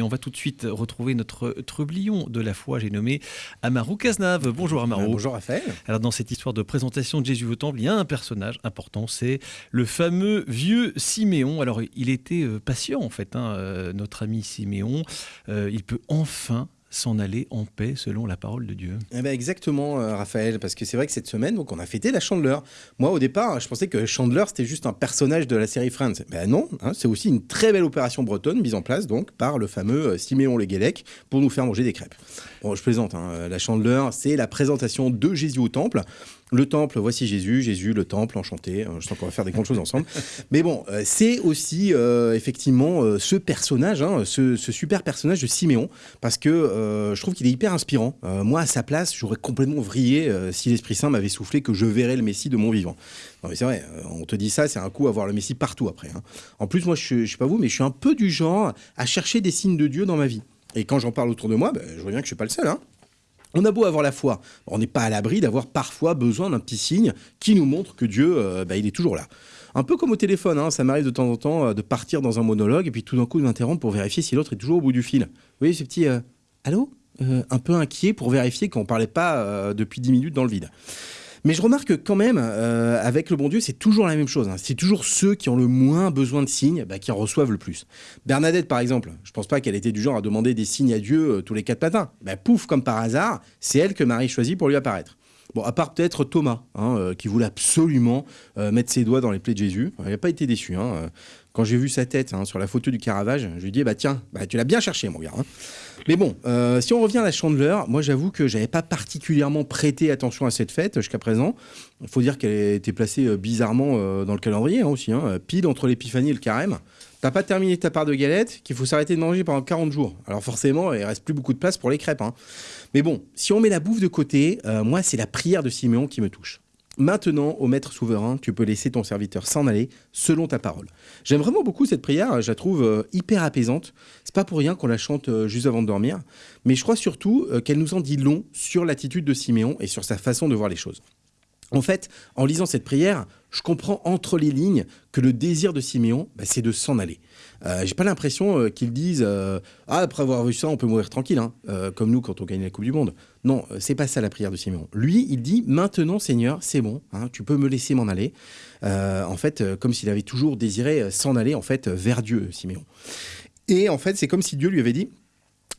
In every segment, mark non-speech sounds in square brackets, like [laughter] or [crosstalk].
Mais on va tout de suite retrouver notre trublion de la foi, j'ai nommé Amaru Cazenave. Bonjour Amaru. bonjour Raphaël. Alors dans cette histoire de présentation de Jésus au temple, il y a un personnage important, c'est le fameux vieux Siméon. Alors il était euh, patient en fait, hein, euh, notre ami Siméon. Euh, il peut enfin s'en aller en paix selon la parole de Dieu. Eh ben exactement, euh, Raphaël, parce que c'est vrai que cette semaine, donc, on a fêté la Chandeleur. Moi, au départ, je pensais que Chandeleur, c'était juste un personnage de la série Friends. Ben non, hein, c'est aussi une très belle opération bretonne mise en place donc par le fameux euh, Siméon Le Guélec pour nous faire manger des crêpes. Bon, je plaisante, hein, la Chandeleur, c'est la présentation de Jésus au temple. Le temple, voici Jésus, Jésus, le temple, enchanté. Euh, je sens qu'on va faire des grandes choses ensemble. [laughs] Mais bon, euh, c'est aussi euh, effectivement ce personnage, hein, ce, super personnage de Siméon, parce que je trouve qu'il est hyper inspirant. moi, à sa place, j'aurais complètement vrillé si l'Esprit Saint m'avait soufflé que je verrais le Messie de mon vivant. Non mais c'est vrai, on te dit ça, c'est un coup à voir le Messie partout après. Hein. En plus, moi, je, ne sais pas vous, mais je suis un peu du genre à chercher des signes de Dieu dans ma vie. Et quand j'en parle autour de moi, ben, je vois bien que je suis pas le seul. Hein. On a beau avoir la foi, on n'est pas à l'abri d'avoir parfois besoin d'un petit signe qui nous montre que Dieu, euh, bah, est toujours là. Un peu comme au téléphone, hein, ça m'arrive de temps en temps euh, de partir dans un monologue et puis tout d'un coup de m'interrompre pour vérifier si l'autre est toujours au bout du fil. Vous voyez ce petit euh, allô? Un peu inquiet pour vérifier qu'on ne parlait pas depuis 10 minutes dans le vide. Mais je remarque que quand même, euh, avec le bon Dieu, c'est toujours la même chose. Hein. C'est toujours ceux qui ont le moins besoin de signes bah, qui en reçoivent le plus. Bernadette, par exemple, je pense pas qu'elle était du genre à demander des signes à Dieu euh, tous les quatre matins. Bah, pouf, comme par hasard, c'est elle que Marie choisit pour lui apparaître. Bon, à part peut-être Thomas, hein, euh, qui voulait absolument mettre ses doigts dans les plaies de Jésus. Il n'a pas été déçu. Hein, quand j'ai vu sa tête hein, sur la photo du Caravage, je lui dit bah tiens, bah, tu l'as bien cherché mon gars. Hein. Mais bon, euh, si on revient à la Chandeleur, moi j'avoue que j'avais pas particulièrement prêté attention à cette fête jusqu'à présent. Il faut dire qu'elle était placée euh, bizarrement euh, dans le calendrier hein, aussi, pile entre l'épiphanie et le carême. T'as pas terminé ta part de galette, qu'il faut s'arrêter de manger pendant 40 jours. Alors forcément, il reste plus beaucoup de place pour les crêpes. Mais bon, si on met la bouffe de côté, moi c'est la prière de Siméon qui me touche. Maintenant, au Maître souverain, tu peux laisser ton serviteur s'en aller selon ta parole. J'aime vraiment beaucoup cette prière, je la trouve euh, hyper apaisante. C'est pas pour rien qu'on la chante euh, juste avant de dormir, mais je crois surtout euh, qu'elle nous en dit long sur l'attitude de Siméon et sur sa façon de voir les choses. En fait, en lisant cette prière, je comprends entre les lignes que le désir de Siméon, bah, c'est de s'en aller. Euh, J'ai pas l'impression euh, qu'ils disent euh, ah, après avoir vu ça, on peut mourir tranquille, hein, euh, comme nous quand on gagne la Coupe du Monde. Non, c'est pas ça la prière de Siméon. Lui, il dit maintenant, Seigneur, c'est bon, hein, tu peux me laisser m'en aller. en fait, comme s'il avait toujours désiré s'en aller en fait vers Dieu, Siméon. Et en fait, c'est comme si Dieu lui avait dit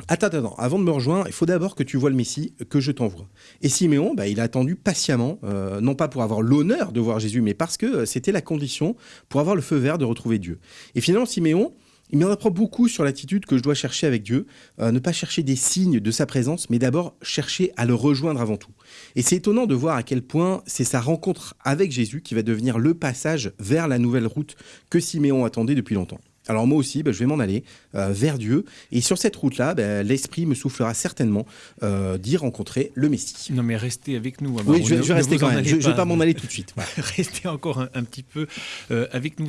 Attends, attends, avant de me rejoindre, il faut d'abord que tu vois le Messie, que je t'envoie. Et Siméon, bah, il a attendu patiemment, euh, non pas pour avoir l'honneur de voir Jésus, mais parce que euh, c'était la condition pour avoir le feu vert de retrouver Dieu. Et finalement, Siméon, il m'en apprend beaucoup sur l'attitude que je dois chercher avec Dieu, euh, ne pas chercher des signes de sa présence, mais d'abord chercher à le rejoindre avant tout. Et c'est étonnant de voir à quel point c'est sa rencontre avec Jésus qui va devenir le passage vers la nouvelle route que Siméon attendait depuis longtemps. Alors moi aussi, bah, je vais m'en aller euh, vers Dieu. Et sur cette route-là, bah, l'Esprit me soufflera certainement euh, d'y rencontrer le Messie. Non mais restez avec nous. oui, je, vais rester quand même. Je ne vais pas m'en aller tout de suite. [laughs] restez encore un, petit peu euh, avec nous.